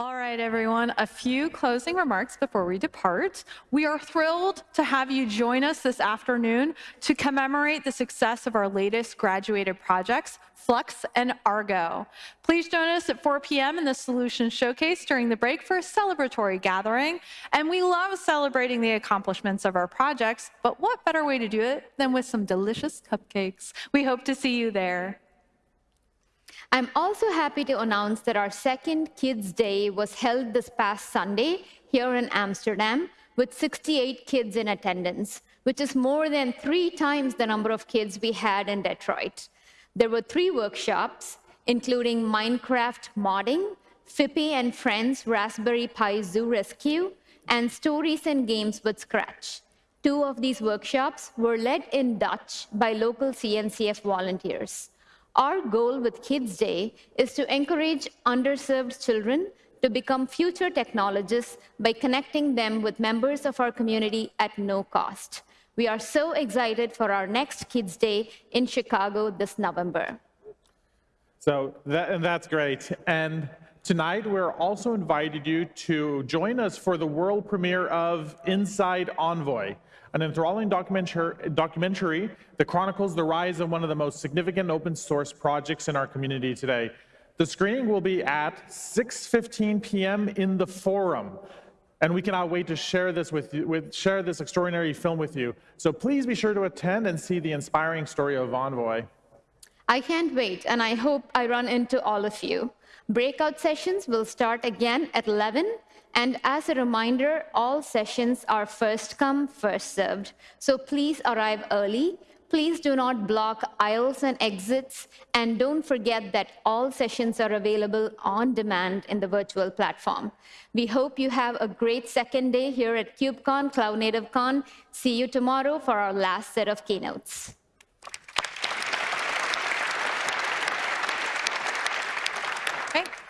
All right, everyone, a few closing remarks before we depart. We are thrilled to have you join us this afternoon to commemorate the success of our latest graduated projects, Flux and Argo. Please join us at 4 p.m. in the Solutions Showcase during the break for a celebratory gathering. And we love celebrating the accomplishments of our projects, but what better way to do it than with some delicious cupcakes? We hope to see you there. I'm also happy to announce that our second Kids Day was held this past Sunday here in Amsterdam with 68 kids in attendance, which is more than three times the number of kids we had in Detroit. There were three workshops, including Minecraft modding, Phippy and Friends Raspberry Pi Zoo Rescue, and Stories and Games with Scratch. Two of these workshops were led in Dutch by local CNCF volunteers. Our goal with Kids Day is to encourage underserved children to become future technologists by connecting them with members of our community at no cost. We are so excited for our next Kids Day in Chicago this November. So that, and that's great. And tonight we're also invited you to join us for the world premiere of Inside Envoy an enthralling documentary that chronicles the rise of one of the most significant open source projects in our community today. The screening will be at 6.15 p.m. in the forum. And we cannot wait to share this with you, with, share this extraordinary film with you. So please be sure to attend and see the inspiring story of Envoy. I can't wait, and I hope I run into all of you. Breakout sessions will start again at 11, and as a reminder, all sessions are first come, first served. So please arrive early. Please do not block aisles and exits. And don't forget that all sessions are available on demand in the virtual platform. We hope you have a great second day here at KubeCon, Cloud Native Con. See you tomorrow for our last set of keynotes. Okay.